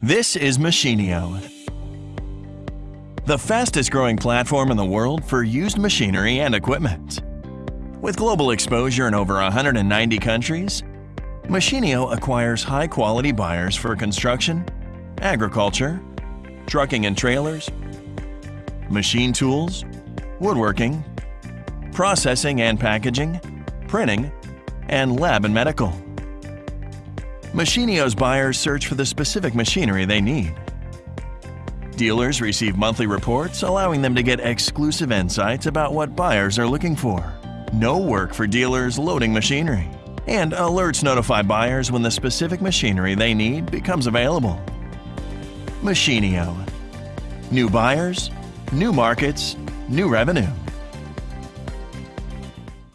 This is Machinio, the fastest growing platform in the world for used machinery and equipment. With global exposure in over 190 countries, Machinio acquires high-quality buyers for construction, agriculture, trucking and trailers, machine tools, woodworking, processing and packaging, printing, and lab and medical. Machinio's buyers search for the specific machinery they need. Dealers receive monthly reports allowing them to get exclusive insights about what buyers are looking for. No work for dealers loading machinery. And alerts notify buyers when the specific machinery they need becomes available. Machinio. New buyers, new markets, new revenue.